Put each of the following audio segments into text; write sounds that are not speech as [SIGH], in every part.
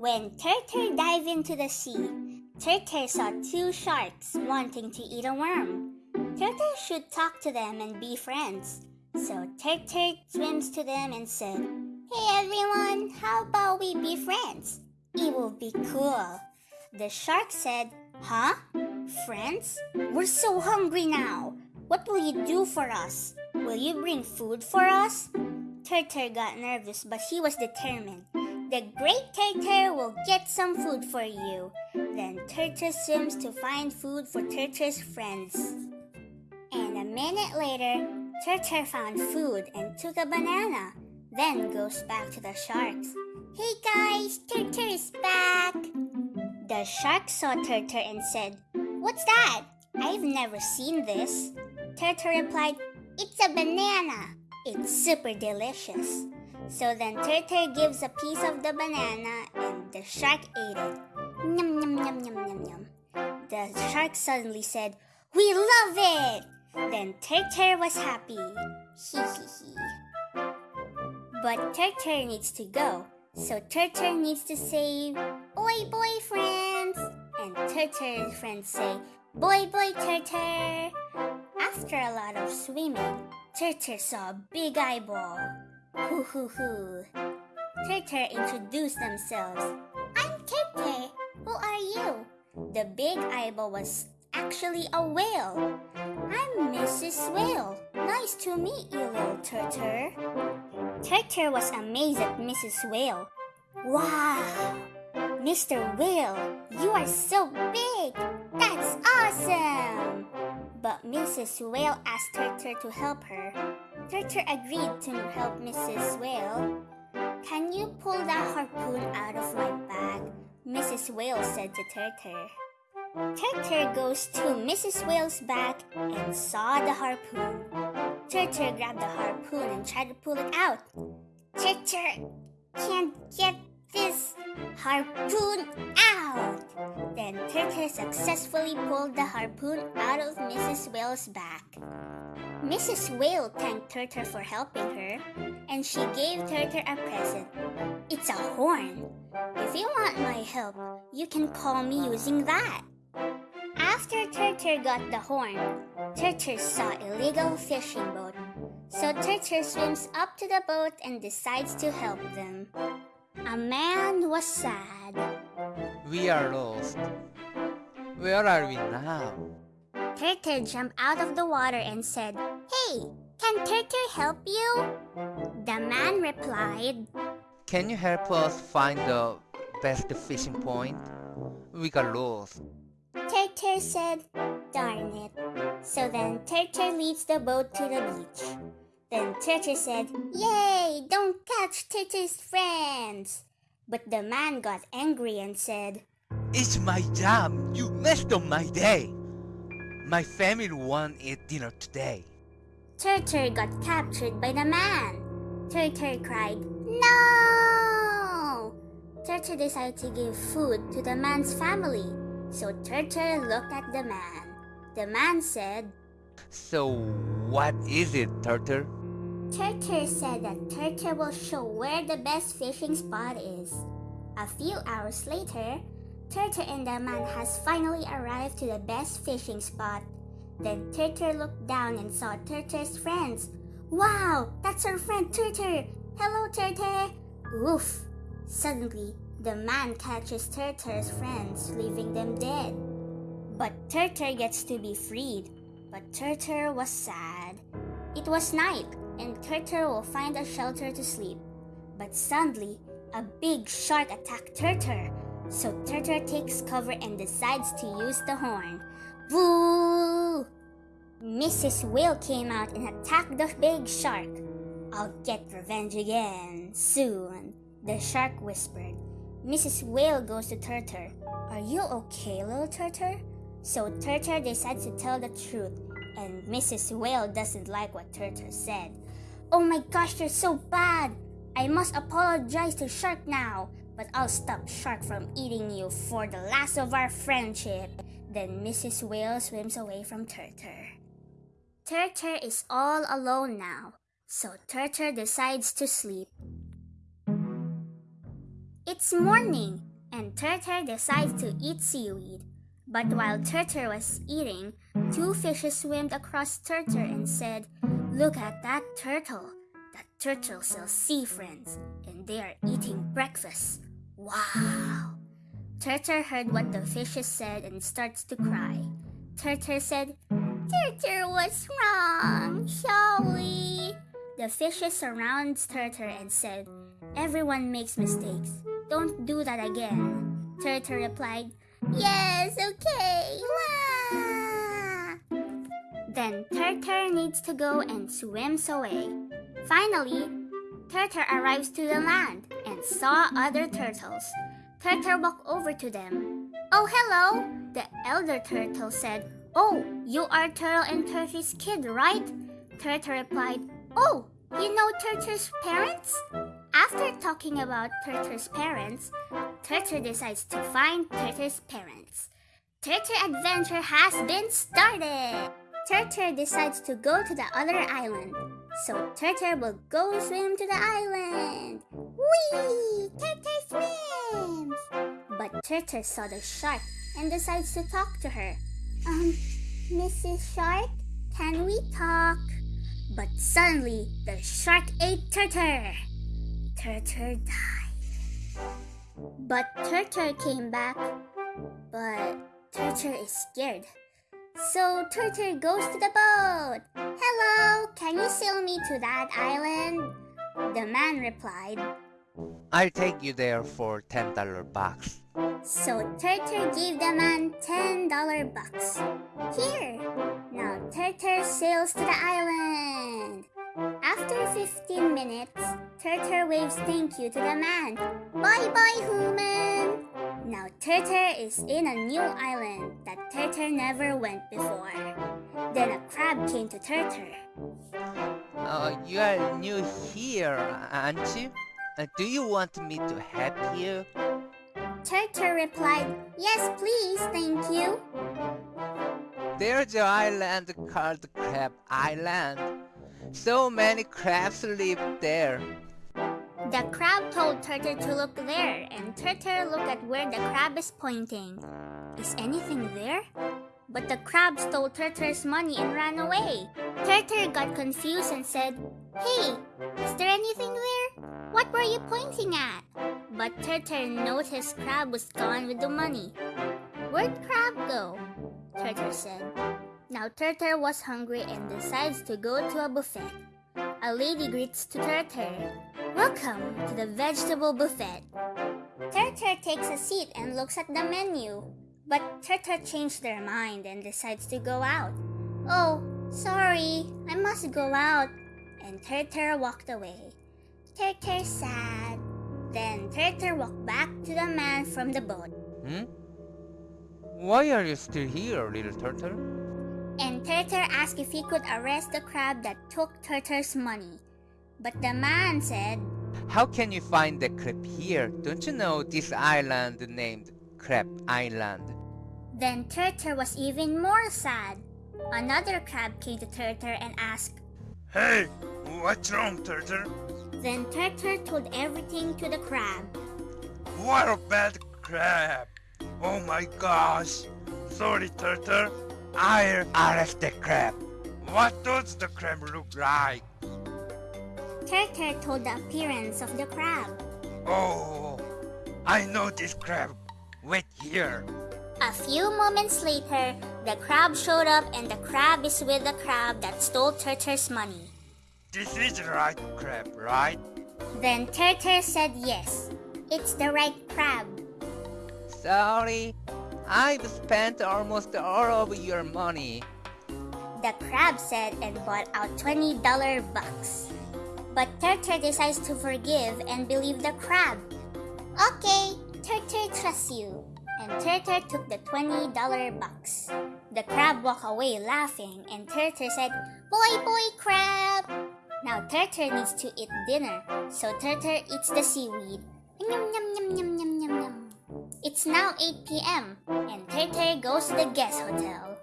When Turtle dived into the sea, Turtle saw two sharks wanting to eat a worm. Turtle should talk to them and be friends. So Turtle swims to them and said, Hey everyone, how about we be friends? It will be cool. The shark said, Huh? Friends? We're so hungry now. What will you do for us? Will you bring food for us? Turtle got nervous, but he was determined. The great Turtle will get some food for you. Then Turtle swims to find food for Turtle's friends. And a minute later, Turtle found food and took a banana. Then goes back to the sharks. Hey guys, Turtle is back. The shark saw Turtle and said, What's that? I've never seen this. Turtle replied, It's a banana. It's super delicious. So then Turtle gives a piece of the banana and the shark ate it. Yum, yum, yum, yum, yum, yum. The shark suddenly said, We love it! Then Turtle was happy. Hee hee hee. But Turtle needs to go. So Turtle needs to say, Oi, boy, friends! And Turtle's friends say, Boy, boy, Turtle! After a lot of swimming, Turtle saw a big eyeball. Hoo hoo hoo. Turtle introduced themselves. I'm Turtle. Who are you? The big eyeball was actually a whale. I'm Mrs. Whale. Nice to meet you, little Turtle. Turtle was amazed at Mrs. Whale. Wow! Mr. Whale, you are so big! That's awesome! But Mrs. Whale asked Turtle to help her. Turtle agreed to help Mrs. Whale. Can you pull that harpoon out of my bag? Mrs. Whale said to Turtle. Turtle goes to Mrs. Whale's bag and saw the harpoon. Turtle grabbed the harpoon and tried to pull it out. Turtle can't get this harpoon out. Then Turtle successfully pulled the harpoon out of Mrs. Whale's back. Mrs. Whale thanked Turtle for helping her, and she gave Turtle a present. It's a horn. If you want my help, you can call me using that. After Turtle got the horn, Turtle saw a legal fishing boat. So Turtle swims up to the boat and decides to help them. A man was sad. We are lost. Where are we now? Turtle jumped out of the water and said, Hey, can Turtle help you? The man replied, Can you help us find the best fishing point? We got lost. Turtle said, Darn it. So then Turtle leads the boat to the beach. Then Turtle said, Yay! Don't catch Turtle's friends! But the man got angry and said, It's my job. You messed up my day. My family won't eat dinner today. Turtle got captured by the man. Turtle cried, No! Turtle decided to give food to the man's family. So Turtle looked at the man. The man said, So, what is it, Turtle? Turtle said that Turtle will show where the best fishing spot is. A few hours later, Turtle and the man has finally arrived to the best fishing spot. Then Turtle looked down and saw Turtle's friends. Wow, that's our friend Turtle! Hello, Turtle! Oof! Suddenly, the man catches Turtle's friends, leaving them dead. But Turtle gets to be freed. But Turtle was sad. It was night, and Turtle will find a shelter to sleep. But suddenly, a big shark attacked Turtle. So Turtle takes cover and decides to use the horn. Boo! Mrs. Whale came out and attacked the big shark. I'll get revenge again soon, the shark whispered. Mrs. Whale goes to Turtle. Are you okay, little Turtle? So Turtle decides to tell the truth, and Mrs. Whale doesn't like what Turtle said. Oh my gosh, you're so bad! I must apologize to Shark now, but I'll stop Shark from eating you for the last of our friendship. Then Mrs. Whale swims away from Turtle. Turtle is all alone now, so Turtle decides to sleep. It's morning. and Turtle decides to eat seaweed. But while Turtle was eating, two fishes swam across Turtle and said, Look at that turtle. That turtle sells sea friends, and they are eating breakfast. Wow! Turtle heard what the fishes said and starts to cry. Turtle said, Turtle was wrong, shall we? The fishes surround Turtle and said, Everyone makes mistakes. Don't do that again. Turtle replied, Yes, okay. Wah! Then Turtle needs to go and swims away. Finally, Turtle arrives to the land and saw other turtles. Turtle walked over to them. Oh, hello! The elder turtle said, Oh, you are Turtle and Turtle's kid, right? Turtle replied, Oh, you know Turtle's parents? After talking about Turtle's parents, Turtle decides to find Turtle's parents. Turtle adventure has been started! Turtle decides to go to the other island. So Turtle will go swim to the island. Whee! Turtle swims! But Turtle saw the shark and decides to talk to her. Um, Mrs. Shark, can we talk? But suddenly, the shark ate Turtle. Turtle died. But Turtle came back. But Turtle is scared. So Turtle goes to the boat. Hello, can you sail me to that island? The man replied. I'll take you there for $10 bucks. So Turtle gave the man $10 bucks. Here! Now Turtle sails to the island. After 15 minutes, Turtle waves thank you to the man. Bye bye, human! Now Turtle is in a new island that Turtle never went before. Then a crab came to Turtle. Oh, you are new here, aren't you? Uh, do you want me to help you? Turtle replied, Yes, please, thank you. There's an island called Crab Island. So many crabs live there. The crab told Turtle to look there, and Turtle looked at where the crab is pointing. Is anything there? But the crab stole Turtle's money and ran away. Turtle got confused and said, Hey, is there anything there? What were you pointing at? But Turtle noticed Crab was gone with the money. Where'd Crab go? Turtle said. Now Turtle was hungry and decides to go to a buffet. A lady greets to Turtle. Welcome to the vegetable buffet. Turtle takes a seat and looks at the menu. But Turtle changed their mind and decides to go out. Oh, sorry, I must go out. And Turtle walked away. Turtle sad. Then Turtle walked back to the man from the boat. Hmm? Why are you still here, little turtle? And Turtle asked if he could arrest the crab that took Turtle's money. But the man said, How can you find the crab here? Don't you know this island named Crab Island? Then Turtle was even more sad. Another crab came to Turtle and asked, Hey, what's wrong, Turtle? Then Turtle told everything to the crab. What a bad crab! Oh my gosh! Sorry, Turtle. I'll arrest the crab. What does the crab look like? Turtle told the appearance of the crab. Oh, I know this crab. Wait here. A few moments later, the crab showed up and the crab is with the crab that stole Turtle's money. This is the right crab, right? Then Turtle said yes. It's the right crab. Sorry, I've spent almost all of your money. The crab said and bought out $20 bucks. But Turtle decides to forgive and believe the crab. Okay, Turtle trusts you. And Turtle took the $20 box. The crab walked away laughing and Turtle said, Boy, boy, crab! Now Turtle needs to eat dinner, so Turtle eats the seaweed. Yum, yum, yum, yum, yum, yum, yum. It's now 8 p.m. and Turtle goes to the guest hotel.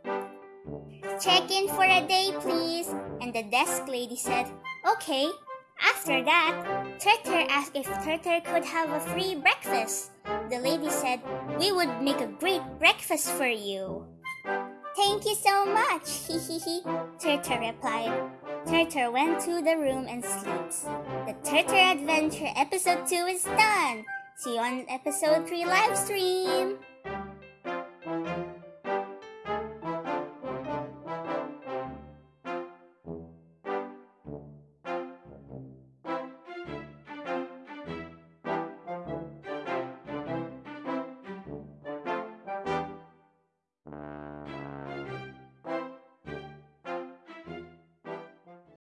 Check in for a day, please. And the desk lady said, Okay. After that, Turtle asked if Turtle could have a free breakfast. The lady said, we would make a great breakfast for you. Thank you so much, [LAUGHS] hee hee hee, Turtle replied. Turtle went to the room and sleeps. The Turtle Adventure episode 2 is done. See you on episode 3 live stream.